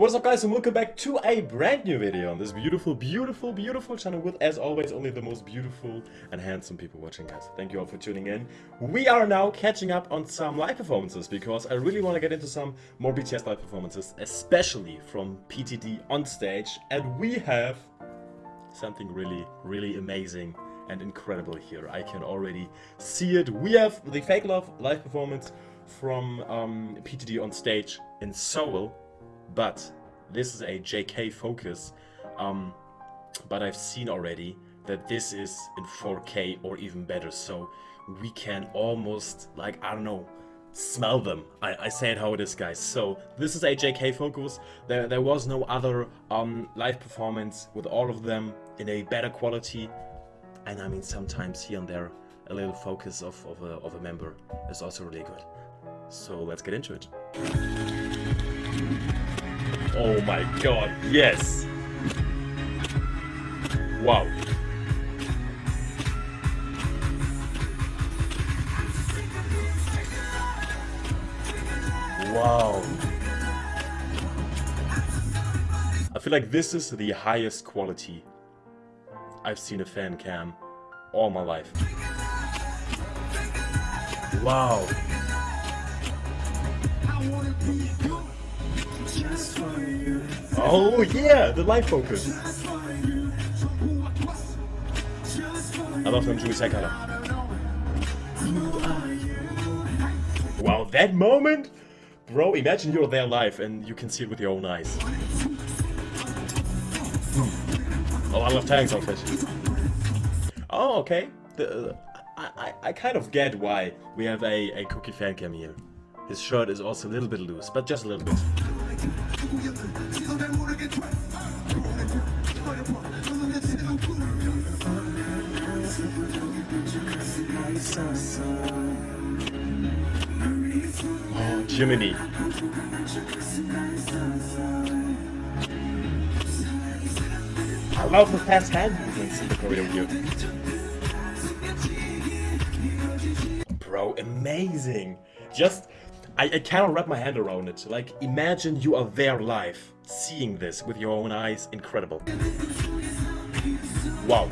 What's up guys and welcome back to a brand new video on this beautiful, beautiful, beautiful channel with, as always, only the most beautiful and handsome people watching guys. Thank you all for tuning in. We are now catching up on some live performances because I really want to get into some more BTS live performances, especially from PTD on stage. And we have something really, really amazing and incredible here. I can already see it. We have the Fake Love live performance from um, PTD on stage in Seoul but this is a JK focus. Um, but I've seen already that this is in 4K or even better, so we can almost, like, I don't know, smell them. I, I say it how it is, guys. So, this is a JK focus. There, there was no other um, live performance with all of them in a better quality. And I mean, sometimes here and there, a little focus of, of, a, of a member is also really good. So, let's get into it. Oh my god, yes! Wow. Wow. I feel like this is the highest quality I've seen a fan cam all my life. Wow. Oh yeah, the light focus. I love him Jimmy Sekala. Wow, that moment? Bro, imagine you're there live and you can see it with your own eyes. Oh, I love Taehyung's outfit. Oh, okay. The, uh, I, I, I kind of get why we have a, a Kookie fan cam here. His shirt is also a little bit loose, but just a little bit. Oh, Jiminy. I love the fast hand movements in the here. Bro, amazing. Just I, I cannot wrap my hand around it. Like, imagine you are there live, seeing this with your own eyes. Incredible. Wow.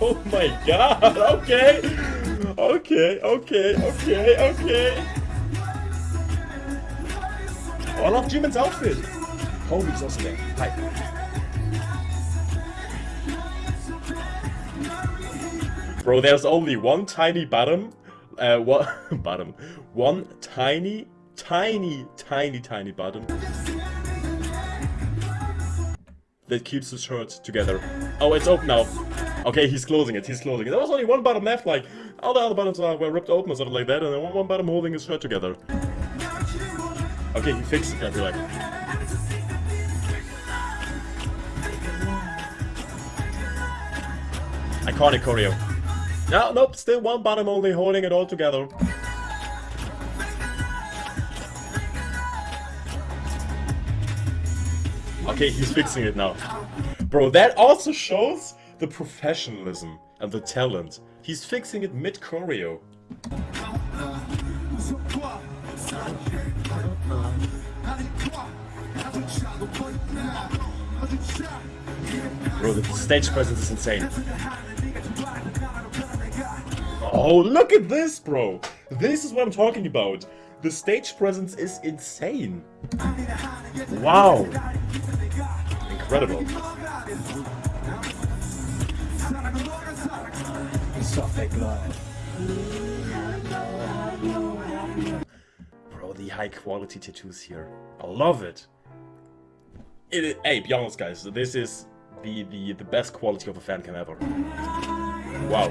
Oh my god, okay. Okay, okay, okay, okay. I love Jimin's outfit. Holy's also there. Hi. Bro, there's only one tiny bottom. Uh, what bottom? One tiny, tiny, tiny, tiny bottom that keeps the shirt together. Oh, it's open now. Okay, he's closing it. He's closing it. There was only one bottom left. Like all the other bottoms are, were ripped open or something like that, and then one, one bottom holding his shirt together. Okay, he fixed it. I feel like. Iconic choreo. No, nope, still one bottom only holding it all together. Okay, he's fixing it now. Bro, that also shows the professionalism and the talent. He's fixing it mid-choreo. Bro, the stage presence is insane. Oh, look at this, bro! This is what I'm talking about. The stage presence is insane. Wow. Incredible. Bro, the high quality tattoos here. I love it. it hey, be honest guys, this is the, the, the best quality of a fan cam ever. Wow.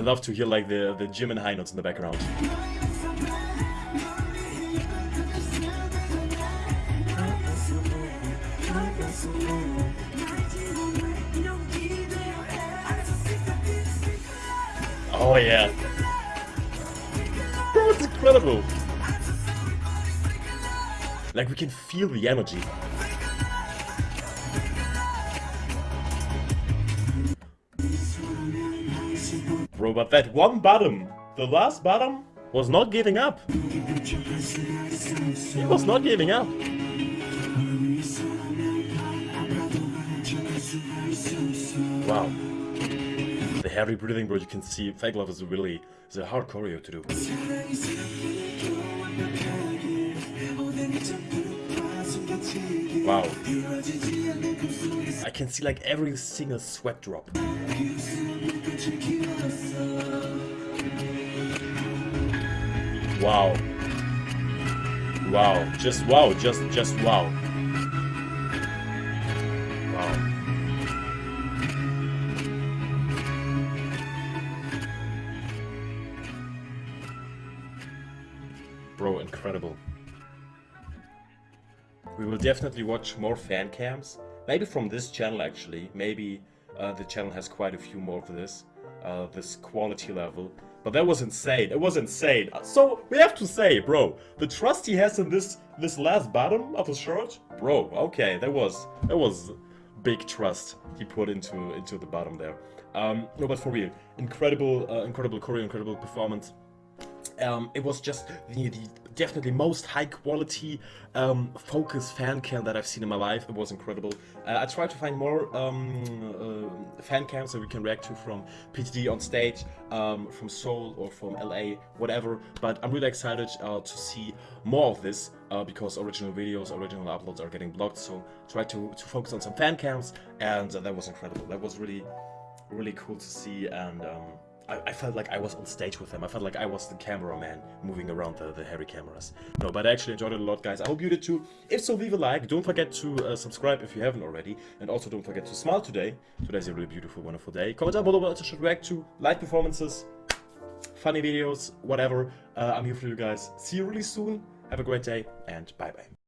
I love to hear like the the Jimin high notes in the background. Oh yeah. It's incredible. Like we can feel the energy. But that one bottom, the last bottom, was not giving up. He was not giving up. Wow. The heavy breathing, bro, you can see Fake Love is really is a hard choreo to do. Wow. I can see like every single sweat drop. Wow. Wow. Just wow. Just just wow. Wow. Bro, incredible. We will definitely watch more fan cams. Maybe from this channel actually. Maybe uh, the channel has quite a few more of this. Uh, this quality level. But that was insane. It was insane. So we have to say, bro, the trust he has in this this last bottom of his shirt, bro. Okay, that was that was big trust he put into into the bottom there. Um, no, but for real, incredible, uh, incredible choreo, incredible performance. Um, it was just the, the, definitely most high quality um, focus fan cam that I've seen in my life. It was incredible. Uh, I tried to find more um, uh, fan cams that we can react to from PTD on stage, um, from Seoul or from LA, whatever. But I'm really excited uh, to see more of this uh, because original videos, original uploads are getting blocked. So try to, to focus on some fan cams and that was incredible. That was really, really cool to see and um, I, I, felt like I was on stage with them. I felt like I was the cameraman moving around the, the heavy cameras. No, but I actually enjoyed it a lot, guys. I hope you did too. If so, leave a like. Don't forget to uh, subscribe if you haven't already. And also don't forget to smile today. Today's a really beautiful, wonderful day. Comment down below what you should react to. Live performances, funny videos, whatever. Uh, I'm here for you guys. See you really soon. Have a great day and bye-bye.